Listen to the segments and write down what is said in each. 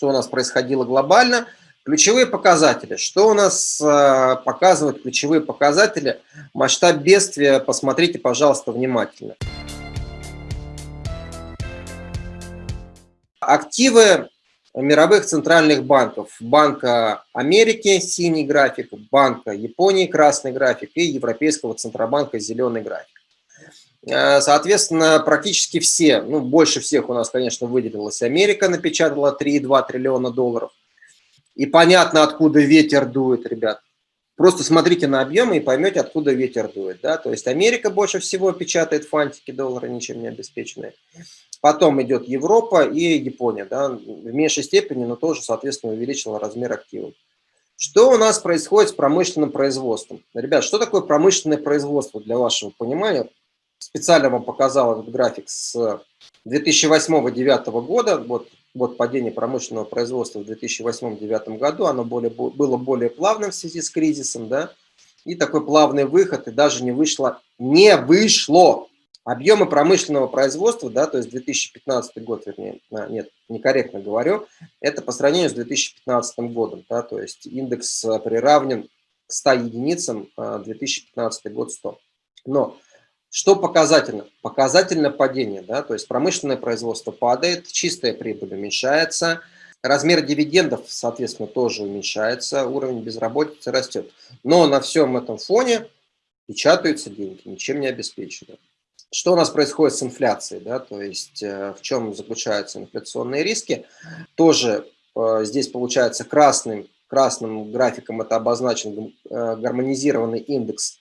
что у нас происходило глобально. Ключевые показатели. Что у нас э, показывают ключевые показатели? Масштаб бедствия, посмотрите, пожалуйста, внимательно. Активы мировых центральных банков. Банка Америки – синий график, Банка Японии – красный график и Европейского Центробанка – зеленый график. Э, соответственно, практически все, ну, больше всех у нас, конечно, выделилась Америка, напечатала 3,2 триллиона долларов. И понятно, откуда ветер дует, ребят. Просто смотрите на объемы и поймете, откуда ветер дует. Да? То есть Америка больше всего печатает фантики доллара, ничем не обеспеченные. Потом идет Европа и Япония. Да? В меньшей степени, но тоже, соответственно, увеличила размер активов. Что у нас происходит с промышленным производством? Ребят, что такое промышленное производство для вашего понимания? Специально вам показал этот график с 2008-2009 года, вот, вот падение промышленного производства в 2008-2009 году, оно более, было более плавным в связи с кризисом, да, и такой плавный выход, и даже не вышло, не вышло. Объемы промышленного производства, да, то есть 2015 год, вернее, а, нет, некорректно говорю, это по сравнению с 2015 годом, да, то есть индекс приравнен к 100 единицам, 2015 а, год 100. Но что показательно? Показательно падение, да, то есть промышленное производство падает, чистая прибыль уменьшается, размер дивидендов, соответственно, тоже уменьшается, уровень безработицы растет. Но на всем этом фоне печатаются деньги, ничем не обеспечены. Что у нас происходит с инфляцией, да, то есть э, в чем заключаются инфляционные риски? Тоже э, здесь получается красным, красным графиком это обозначен э, гармонизированный индекс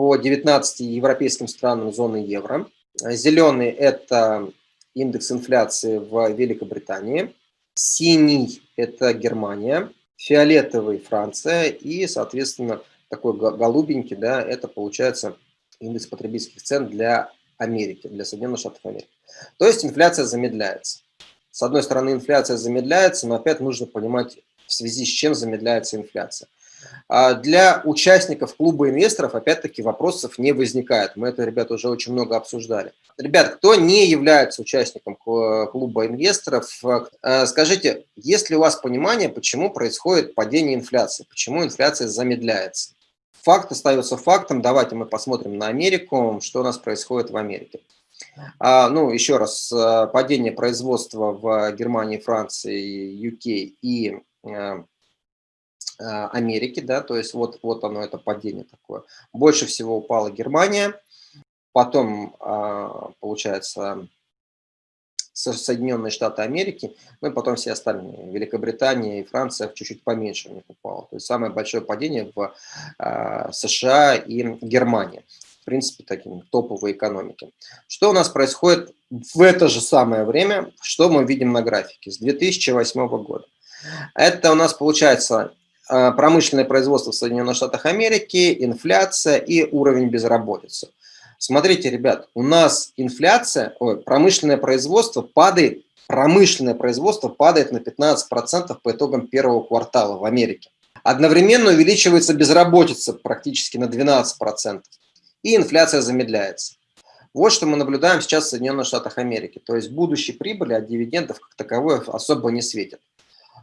по 19 европейским странам зоны евро. Зеленый – это индекс инфляции в Великобритании. Синий – это Германия. Фиолетовый – Франция. И, соответственно, такой голубенький, да, это получается индекс потребительских цен для Америки, для Соединенных Штатов Америки. То есть инфляция замедляется. С одной стороны, инфляция замедляется, но опять нужно понимать, в связи с чем замедляется инфляция. А для участников клуба инвесторов, опять-таки, вопросов не возникает. Мы это, ребята, уже очень много обсуждали. Ребят, кто не является участником клуба инвесторов, э, скажите, есть ли у вас понимание, почему происходит падение инфляции, почему инфляция замедляется? Факт остается фактом. Давайте мы посмотрим на Америку, что у нас происходит в Америке. А, ну, еще раз, э, падение производства в Германии, Франции, UK и э, Америки, да, то есть вот, вот оно, это падение такое. Больше всего упала Германия, потом, а, получается, Соединенные Штаты Америки, ну и потом все остальные. Великобритания и Франция чуть-чуть поменьше у них упало. То есть самое большое падение в а, США и Германии. В принципе, такие топовые экономики. Что у нас происходит в это же самое время, что мы видим на графике с 2008 года? Это у нас получается Э, промышленное производство в Соединенных Штатах Америки, инфляция и уровень безработицы. Смотрите, ребят, у нас инфляция, ой, промышленное производство падает, промышленное производство падает на 15% по итогам первого квартала в Америке. Одновременно увеличивается безработица практически на 12%, и инфляция замедляется. Вот что мы наблюдаем сейчас в Соединенных Штатах Америки. То есть будущей прибыли от дивидендов как таковой особо не светит.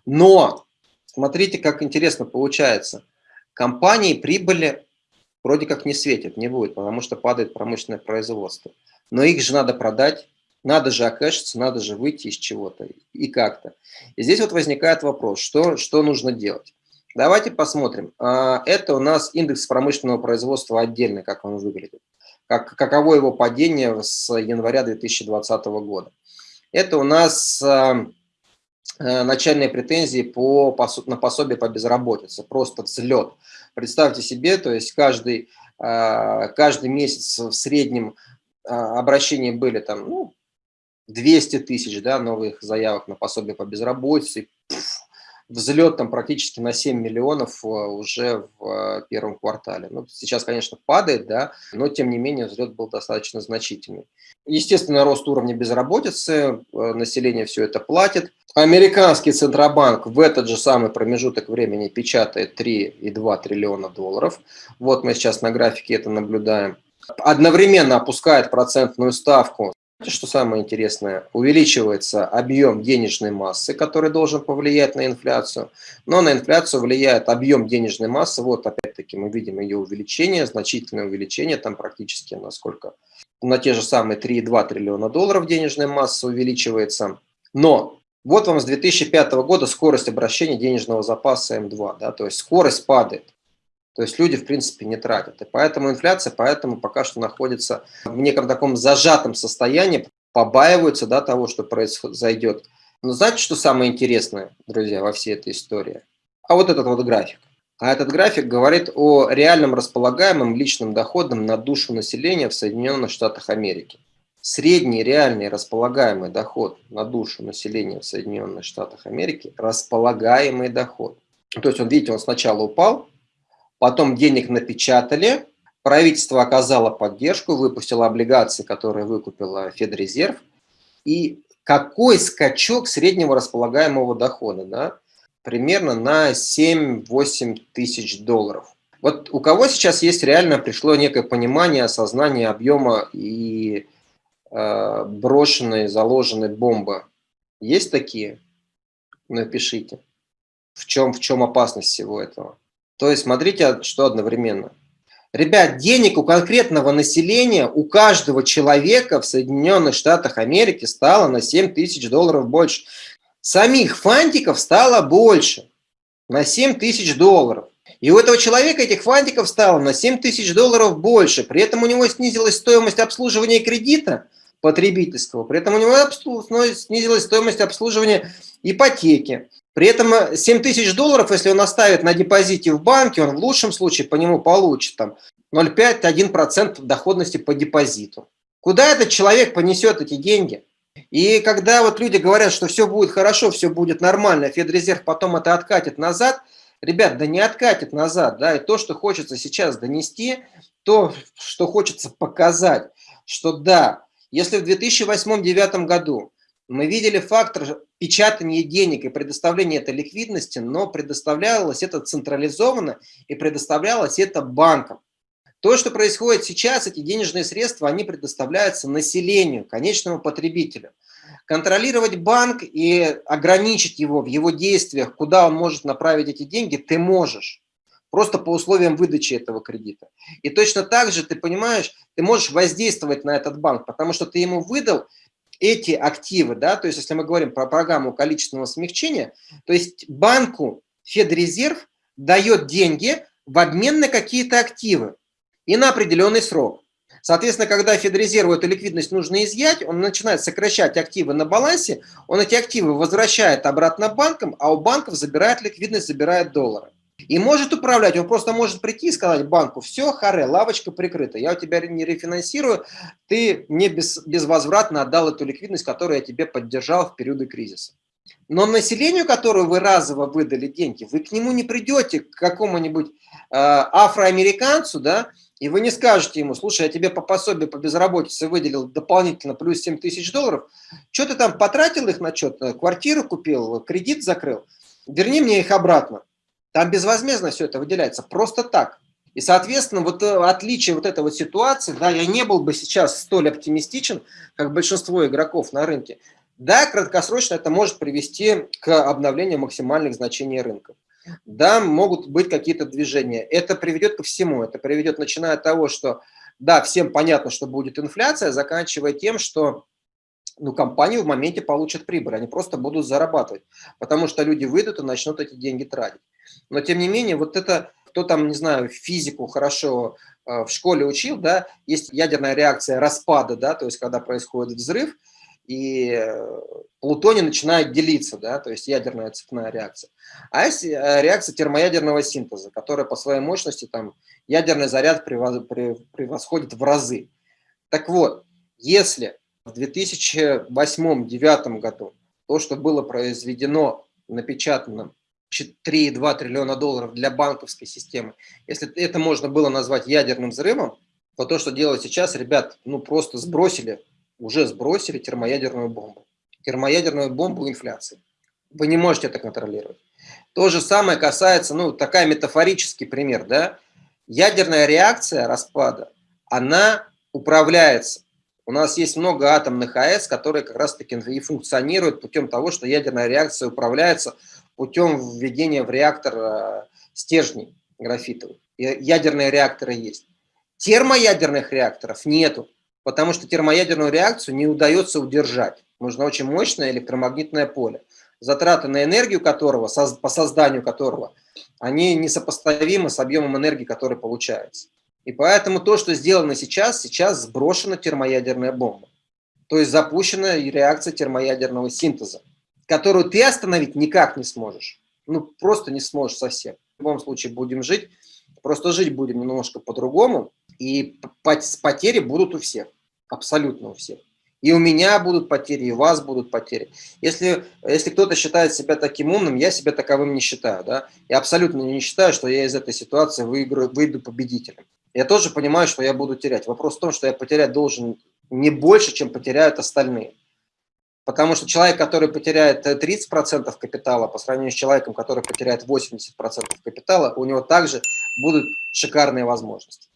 Но Смотрите, как интересно получается. Компании прибыли вроде как не светит, не будет, потому что падает промышленное производство. Но их же надо продать, надо же окэшиться, надо же выйти из чего-то и как-то. И здесь вот возникает вопрос, что, что нужно делать. Давайте посмотрим. А, это у нас индекс промышленного производства отдельный, как он выглядит. Как, каково его падение с января 2020 года. Это у нас а, начальные претензии по, на пособие по безработице, просто взлет. Представьте себе, то есть каждый, э, каждый месяц в среднем э, обращения были там, ну, 200 тысяч да, новых заявок на пособие по безработице, взлет там практически на 7 миллионов уже в первом квартале. Ну, сейчас, конечно, падает, да, но тем не менее взлет был достаточно значительный. Естественно, рост уровня безработицы, население все это платит. Американский Центробанк в этот же самый промежуток времени печатает 3,2 триллиона долларов. Вот мы сейчас на графике это наблюдаем. Одновременно опускает процентную ставку что самое интересное, увеличивается объем денежной массы, который должен повлиять на инфляцию, но на инфляцию влияет объем денежной массы, вот опять-таки мы видим ее увеличение, значительное увеличение, там практически насколько, на те же самые 3,2 триллиона долларов денежная масса увеличивается, но вот вам с 2005 года скорость обращения денежного запаса М2, да, то есть скорость падает. То есть люди, в принципе, не тратят. И поэтому инфляция поэтому пока что находится в неком таком зажатом состоянии, побаиваются да, того, что произойдет. Но знаете, что самое интересное, друзья, во всей этой истории? А вот этот вот график. А этот график говорит о реальном располагаемом личном доходом на душу населения в Соединенных Штатах Америки. Средний реальный располагаемый доход на душу населения в Соединенных Штатах Америки – располагаемый доход. То есть, он, видите, он сначала упал, потом денег напечатали, правительство оказало поддержку, выпустило облигации, которые выкупила Федрезерв, и какой скачок среднего располагаемого дохода, да? примерно на 7-8 тысяч долларов. Вот у кого сейчас есть реально пришло некое понимание, осознание объема и э, брошенной, заложенной бомбы? Есть такие? Напишите. В чем, в чем опасность всего этого? То есть смотрите, что одновременно. Ребят, денег у конкретного населения, у каждого человека в Соединенных Штатах Америки стало на 7 тысяч долларов больше. Самих фантиков стало больше, на 7 тысяч долларов. И у этого человека этих фантиков стало на 7 тысяч долларов больше. При этом у него снизилась стоимость обслуживания кредита потребительского. При этом у него снизилась стоимость обслуживания ипотеки. При этом 7 э, тысяч долларов, если он оставит на депозите в банке, он в лучшем случае по нему получит там 0,5-1% доходности по депозиту. Куда этот человек понесет эти деньги? И когда вот люди говорят, что все будет хорошо, все будет нормально, Федрезерв потом это откатит назад, ребят, да не откатит назад, да, и то, что хочется сейчас донести, то, что хочется показать, что да, если в 2008-2009 году мы видели фактор печатания денег и предоставления этой ликвидности, но предоставлялось это централизованно и предоставлялось это банкам. То, что происходит сейчас, эти денежные средства, они предоставляются населению, конечному потребителю. Контролировать банк и ограничить его в его действиях, куда он может направить эти деньги, ты можешь. Просто по условиям выдачи этого кредита. И точно так же, ты понимаешь, ты можешь воздействовать на этот банк, потому что ты ему выдал эти активы, да, то есть если мы говорим про программу количественного смягчения, то есть банку Федрезерв дает деньги в обмен на какие-то активы и на определенный срок. Соответственно, когда Федрезерву эту ликвидность нужно изъять, он начинает сокращать активы на балансе, он эти активы возвращает обратно банкам, а у банков забирает ликвидность, забирает доллары. И может управлять, он просто может прийти и сказать банку, все, харе, лавочка прикрыта, я у тебя не рефинансирую, ты мне без, безвозвратно отдал эту ликвидность, которую я тебе поддержал в периоды кризиса. Но населению, которую вы разово выдали деньги, вы к нему не придете, к какому-нибудь э, афроамериканцу, да, и вы не скажете ему, слушай, я тебе по пособию по безработице выделил дополнительно плюс 7 тысяч долларов, что ты там потратил их на что-то, квартиру купил, кредит закрыл, верни мне их обратно. Там безвозмездно все это выделяется, просто так. И, соответственно, вот э, отличие вот этой вот ситуации, да, я не был бы сейчас столь оптимистичен, как большинство игроков на рынке. Да, краткосрочно это может привести к обновлению максимальных значений рынка. Да, могут быть какие-то движения. Это приведет ко всему. Это приведет, начиная от того, что, да, всем понятно, что будет инфляция, заканчивая тем, что ну, компании в моменте получат прибыль, они просто будут зарабатывать, потому что люди выйдут и начнут эти деньги тратить. Но тем не менее, вот это, кто там, не знаю, физику хорошо э, в школе учил, да, есть ядерная реакция распада, да, то есть когда происходит взрыв, и э, плутоний начинает делиться, да, то есть ядерная цепная реакция. А есть э, реакция термоядерного синтеза, которая по своей мощности, там, ядерный заряд превосходит в разы. Так вот, если в 2008-2009 году то, что было произведено, напечатано 3,2 триллиона долларов для банковской системы, если это можно было назвать ядерным взрывом, то то, что делают сейчас, ребят, ну просто сбросили, уже сбросили термоядерную бомбу. Термоядерную бомбу инфляции. Вы не можете это контролировать. То же самое касается, ну, такая метафорический пример, да, ядерная реакция распада, она управляется У нас есть много атомных АЭС, которые как раз-таки и функционируют путем того, что ядерная реакция управляется путем введения в реактор э, стержней графитовых. Ядерные реакторы есть. Термоядерных реакторов нету, потому что термоядерную реакцию не удается удержать. Нужно очень мощное электромагнитное поле, затраты на энергию которого, по созданию которого, они несопоставимы с объемом энергии, который получается. И поэтому то, что сделано сейчас, сейчас сброшена термоядерная бомба. То есть запущена реакция термоядерного синтеза, которую ты остановить никак не сможешь. Ну, просто не сможешь совсем. В любом случае будем жить, просто жить будем немножко по-другому, и потери будут у всех, абсолютно у всех. И у меня будут потери, и у вас будут потери. Если, если кто-то считает себя таким умным, я себя таковым не считаю. Да? Я абсолютно не считаю, что я из этой ситуации выиграю, выйду победителем. Я тоже понимаю, что я буду терять. Вопрос в том, что я потерять должен не больше, чем потеряют остальные. Потому что человек, который потеряет 30% капитала по сравнению с человеком, который потеряет 80% капитала, у него также будут шикарные возможности.